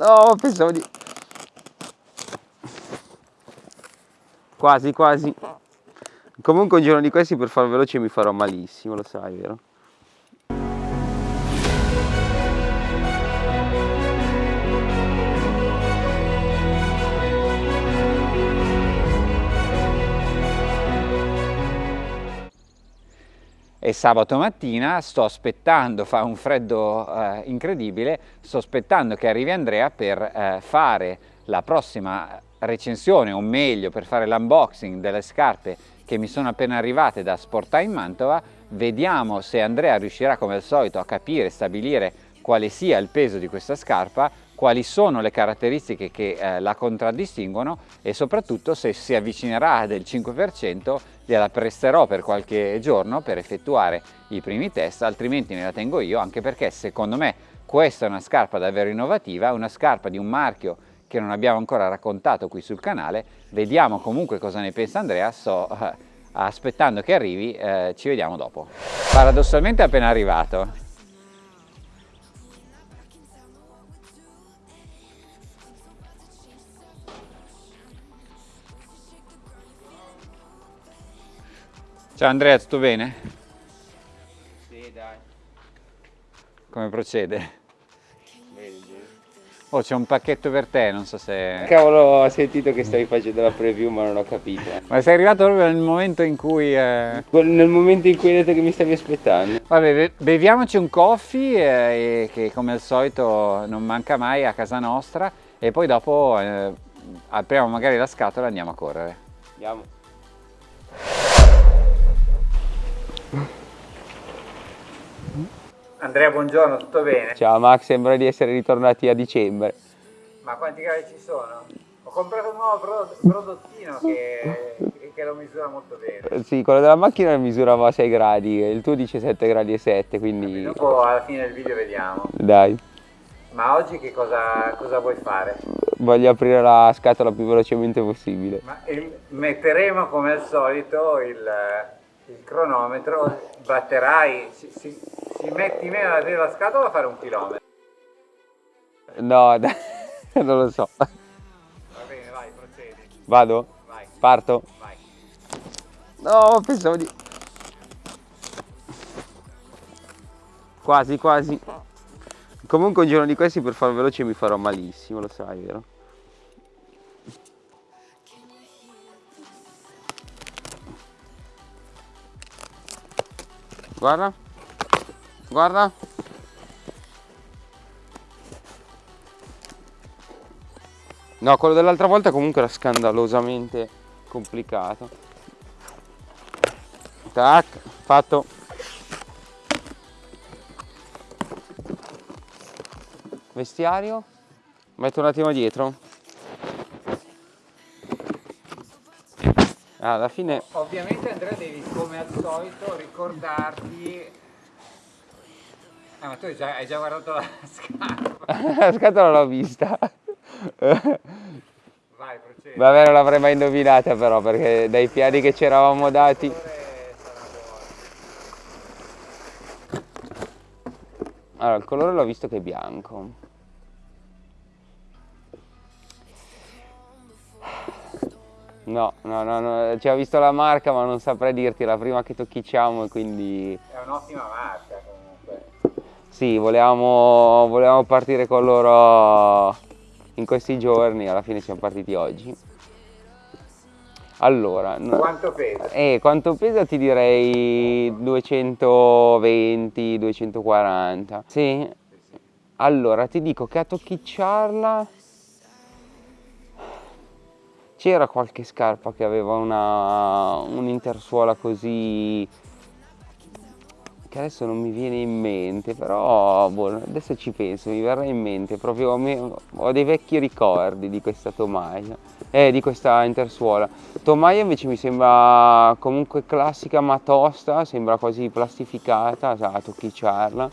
No, pensavo di... Quasi, quasi. Comunque un giorno di questi per far veloce mi farò malissimo, lo sai, vero? È sabato mattina, sto aspettando, fa un freddo eh, incredibile, sto aspettando che arrivi Andrea per eh, fare la prossima recensione, o meglio per fare l'unboxing delle scarpe che mi sono appena arrivate da Sportai in Mantova. Vediamo se Andrea riuscirà come al solito a capire, stabilire quale sia il peso di questa scarpa, quali sono le caratteristiche che eh, la contraddistinguono e soprattutto se si avvicinerà del 5% gliela presterò per qualche giorno per effettuare i primi test, altrimenti me la tengo io anche perché secondo me questa è una scarpa davvero innovativa, una scarpa di un marchio che non abbiamo ancora raccontato qui sul canale, vediamo comunque cosa ne pensa Andrea, sto eh, aspettando che arrivi, eh, ci vediamo dopo. Paradossalmente appena arrivato, Ciao Andrea, tutto bene? Sì, dai. Come procede? Oh, c'è un pacchetto per te, non so se... Cavolo, ho sentito che stavi facendo la preview ma non ho capito. Ma sei arrivato proprio nel momento in cui... Eh... Nel momento in cui hai detto che mi stavi aspettando. Vabbè, beviamoci un coffee, eh, che come al solito non manca mai a casa nostra, e poi dopo eh, apriamo magari la scatola e andiamo a correre. Andiamo. Andrea, buongiorno, tutto bene? Ciao Max, sembra di essere ritornati a dicembre. Ma quanti gradi ci sono? Ho comprato un nuovo prodottino che, che lo misura molto bene. Sì, quello della macchina misurava a 6 gradi, il tuo dice 7 gradi e 7, quindi... Dopo alla fine del video vediamo. Dai. Ma oggi che cosa, cosa vuoi fare? Voglio aprire la scatola più velocemente possibile. Ma metteremo come al solito il, il cronometro, batterai, si, si, si metti meno ad aprire la scatola a fare un chilometro. No, dai, non lo so. Va bene, vai, procedi. Vado? Vai. Parto? Vai. No, pensavo di... Quasi, quasi. Comunque un giorno di questi per far veloce mi farò malissimo, lo sai, vero? Guarda. Guarda. No, quello dell'altra volta comunque era scandalosamente complicato. Tac, fatto. Vestiario. Metto un attimo dietro. Alla fine... Ovviamente Andrea devi come al solito ricordarti... Ah ma tu hai già, hai già guardato la scarpa. la scatola l'ho vista. Vai, procedi. Vabbè, non l'avrei mai indovinata però perché dai piani che ci eravamo dati... Allora, il colore l'ho visto che è bianco. No, no, no, no, ci ho visto la marca ma non saprei dirti, è la prima che tocchicciamo e quindi... È un'ottima marca comunque. Sì, volevamo, volevamo partire con loro in questi giorni, alla fine siamo partiti oggi. Allora... Quanto pesa? Eh, quanto pesa ti direi 220, 240. Sì? Allora, ti dico che a tocchicciarla c'era qualche scarpa che aveva un'intersuola così che adesso non mi viene in mente però boh, adesso ci penso mi verrà in mente proprio ho dei vecchi ricordi di questa tomaia eh di questa intersuola. Tomaia invece mi sembra comunque classica ma tosta sembra quasi plastificata a tocchicciarla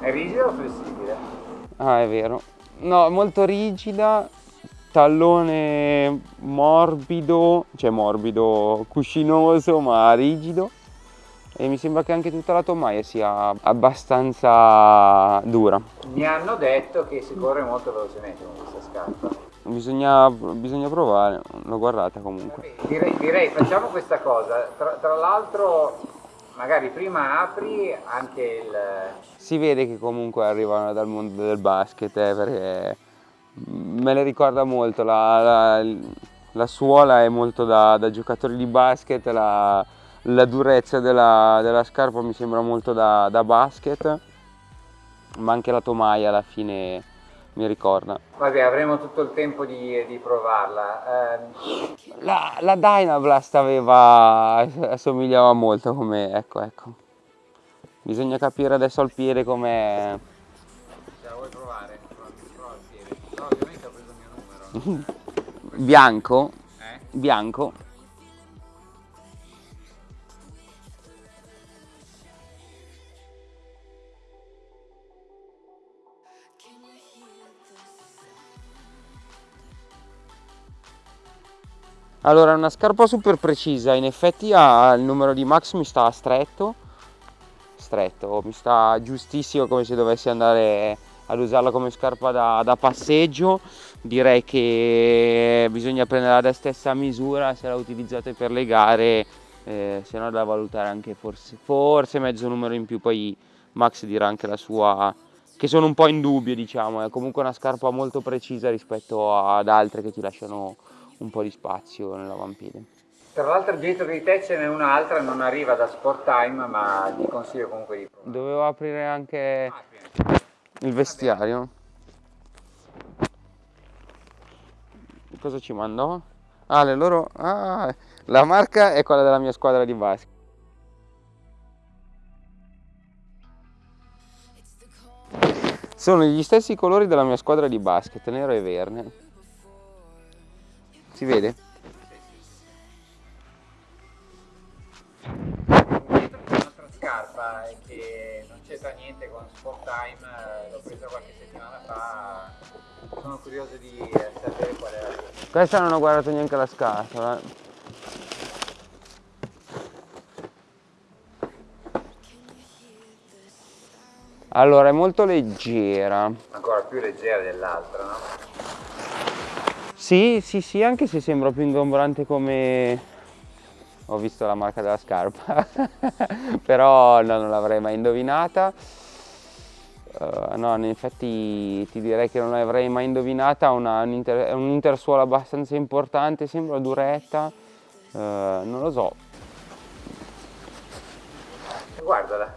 è rigida o flessibile? ah è vero. No molto rigida tallone morbido, cioè morbido, cuscinoso ma rigido. e mi sembra che anche tutta la tomaia sia abbastanza dura. Mi hanno detto che si corre molto velocemente con questa scarpa. Bisogna, bisogna provare, l'ho guardata comunque. Direi, direi, facciamo questa cosa, tra, tra l'altro magari prima apri anche il... Si vede che comunque arrivano dal mondo del basket eh, perché me le ricorda molto, la, la, la suola è molto da, da giocatori di basket, la, la durezza della, della, scarpa mi sembra molto da, da, basket, ma anche la tomaia alla fine mi ricorda. Vabbè, avremo tutto il tempo di, di provarla. Eh... La, la Dynablast aveva, assomigliava molto come, ecco, ecco. Bisogna capire adesso al piede com'è. Ce la vuoi provare? Prova al piede. No, ovviamente ho preso il mio numero. Bianco? Eh? Bianco? Allora, è una scarpa super precisa, in effetti ha il numero di Max mi sta stretto, stretto, mi sta giustissimo come se dovessi andare ad usarla come scarpa da, da passeggio, direi che bisogna prenderla da stessa misura se la utilizzate per le gare, eh, se no da valutare anche forse, forse mezzo numero in più, poi Max dirà anche la sua che sono un po' in dubbio diciamo, è comunque una scarpa molto precisa rispetto ad altre che ti lasciano un po' di spazio nell'avampiede. Tra l'altro dietro di te ce n'è un'altra, non arriva da Sport Time, ma ti consiglio comunque di provare. Dovevo aprire anche il vestiario. Cosa ci mandò? Ah, le loro... Ah, la marca è quella della mia squadra di basket. Sono gli stessi colori della mia squadra di basket, nero e verde. Si vede? Scarpa è che non c'entra niente con Sport Time, l'ho presa qualche settimana fa, sono curioso di sapere qual è la Questa non ho guardato neanche la scatola. Allora, è molto leggera. Ancora più leggera dell'altra, no? Sì, sì, sì, anche se sembra più ingombrante come... Ho visto la marca della scarpa, però no, non l'avrei mai indovinata. Uh, no, in effetti ti direi che non l'avrei mai indovinata, una, un, inter, un intersuolo abbastanza importante, sembra duretta, uh, non lo so. Guardala.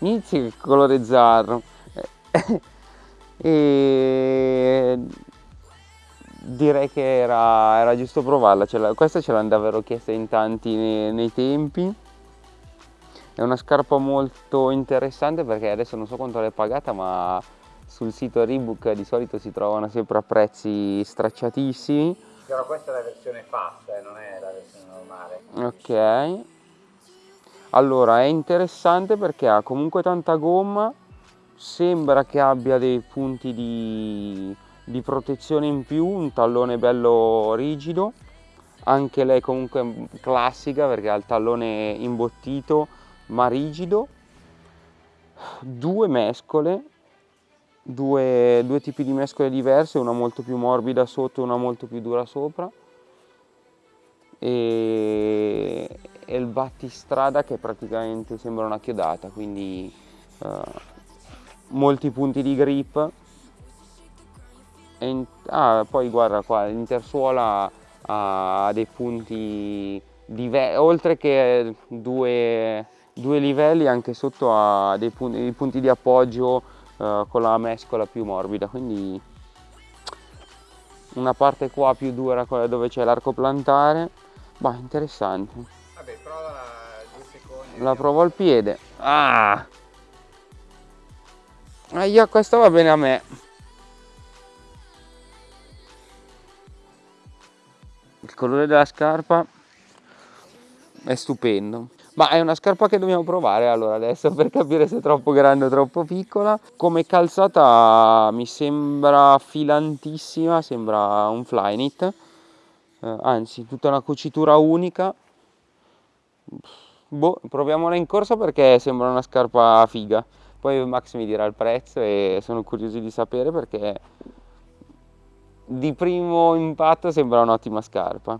Inizia il colore zarro. e direi che era, era giusto provarla, ce questa ce l'hanno davvero chiesta in tanti nei, nei, tempi. È una scarpa molto interessante perché adesso non so quanto l'hai pagata ma sul sito Reebok di solito si trovano sempre a prezzi stracciatissimi. Però questa è la versione fast, eh, non è la versione normale. Ok. Allora è interessante perché ha comunque tanta gomma, sembra che abbia dei punti di di protezione in più, un tallone bello rigido, anche lei comunque classica perché ha il tallone imbottito ma rigido, due mescole, due, due tipi di mescole diverse, una molto più morbida sotto e una molto più dura sopra. E, e il battistrada che praticamente sembra una chiodata, quindi uh, molti punti di grip in, ah, poi guarda qua, l'intersuola ha dei punti diversi, oltre che due, due, livelli anche sotto ha dei punti, punti di appoggio uh, con la mescola più morbida, quindi una parte qua più dura dove c'è l'arco plantare, ma interessante. Vabbè, prova due secondi. La provo al piede. Ah! Aia, questa va bene a me. Colore della scarpa è stupendo. Ma è una scarpa che dobbiamo provare allora adesso per capire se è troppo grande o troppo piccola. Come calzata mi sembra filantissima sembra un flyknit eh, anzi tutta una cucitura unica. Boh, proviamola in corsa perché sembra una scarpa figa. Poi Max mi dirà il prezzo e sono curioso di sapere perché di primo impatto sembra un'ottima scarpa.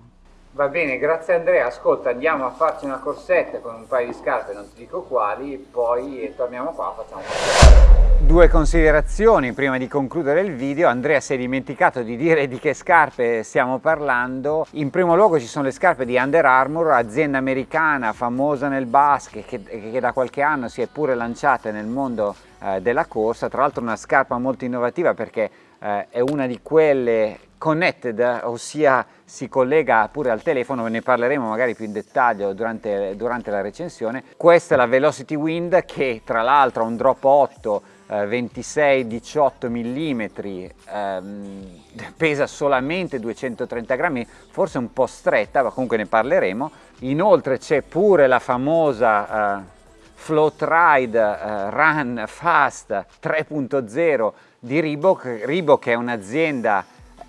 Va bene, grazie Andrea. Ascolta, andiamo a farci una corsetta con un paio di scarpe, non ti dico quali, poi torniamo qua, facciamo Due considerazioni prima di concludere il video. Andrea si è dimenticato di dire di che scarpe stiamo parlando. In primo luogo ci sono le scarpe di Under Armour, azienda americana famosa nel basket che, che da qualche anno si è pure lanciata nel mondo eh, della corsa. Tra l'altro una scarpa molto innovativa perché eh, è una di quelle connected, ossia si collega pure al telefono, ne parleremo magari più in dettaglio durante, durante la recensione. Questa è la Velocity Wind che tra l'altro ha un drop 8 26-18 mm, ehm, pesa solamente 230 grammi, forse un po' stretta, ma comunque ne parleremo. Inoltre c'è pure la famosa eh, Float Ride eh, Run Fast 3.0 di Reebok. Reebok è un'azienda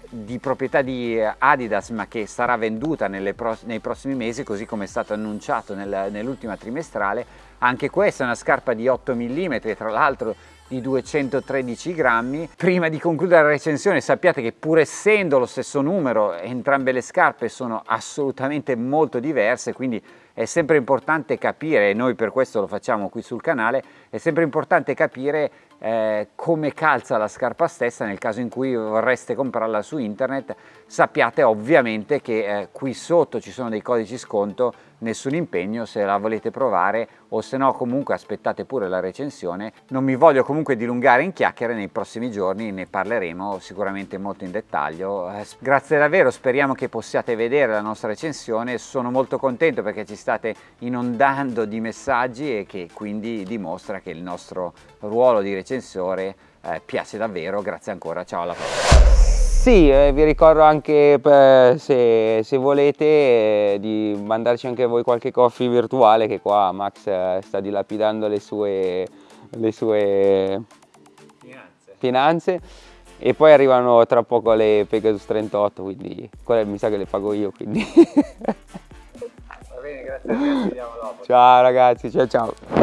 di proprietà di Adidas ma che sarà venduta pro nei prossimi mesi così come è stato annunciato nel, nell'ultima trimestrale anche questa è una scarpa di 8 mm tra l'altro di 213 grammi prima di concludere la recensione sappiate che pur essendo lo stesso numero entrambe le scarpe sono assolutamente molto diverse quindi è sempre importante capire e noi per questo lo facciamo qui sul canale è sempre importante capire eh, come calza la scarpa stessa nel caso in cui vorreste comprarla su internet. Sappiate ovviamente che eh, qui sotto ci sono dei codici sconto nessun impegno se la volete provare o se no comunque aspettate pure la recensione. Non mi voglio comunque dilungare in chiacchiere nei prossimi giorni ne parleremo sicuramente molto in dettaglio. Eh, grazie davvero speriamo che possiate vedere la nostra recensione. Sono molto contento perché ci state inondando di messaggi e che quindi dimostra che il nostro ruolo di recensore eh, piace davvero. Grazie ancora ciao alla prossima sì, eh, vi ricordo anche per, se, se, volete eh, di mandarci anche voi qualche coffee virtuale che qua Max eh, sta dilapidando le sue, le sue finanze. finanze. e poi arrivano tra poco le Pegasus 38 quindi quelle mi sa che le pago io quindi va bene grazie a te ci vediamo dopo ciao ragazzi ciao ciao